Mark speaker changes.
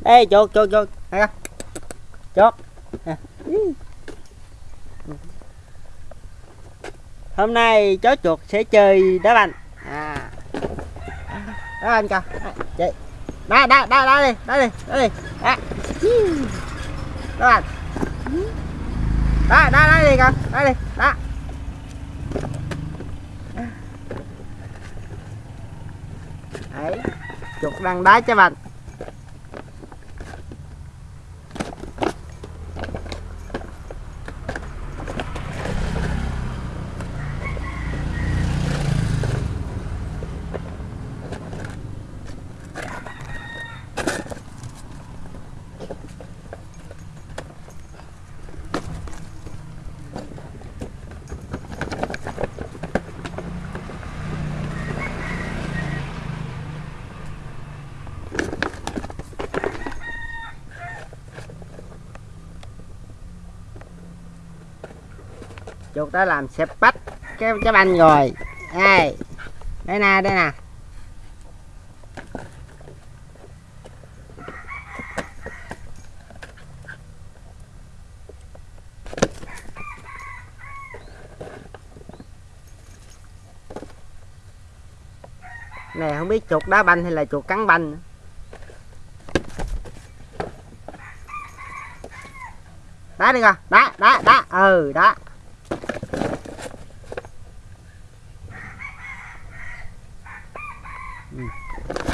Speaker 1: đây chuột chuột chuột đây chuột hôm nay chó chuột sẽ chơi đá banh. À. Đá banh kìa. Chị đá đá đá đá đi đá đi đá đi. Đá. Đá banh. Đá đá đá đi kìa. Đá đi, đá. Đấy. Chuột đang đá trái banh. Chuột đã làm xẹp bách cái cái banh rồi. Đây. Đây nè đây nè. Này, không biết chuột đá banh hay là chuột cắn banh nữa. đá đi coi. Đá đá đá. Ừ đá. Mm.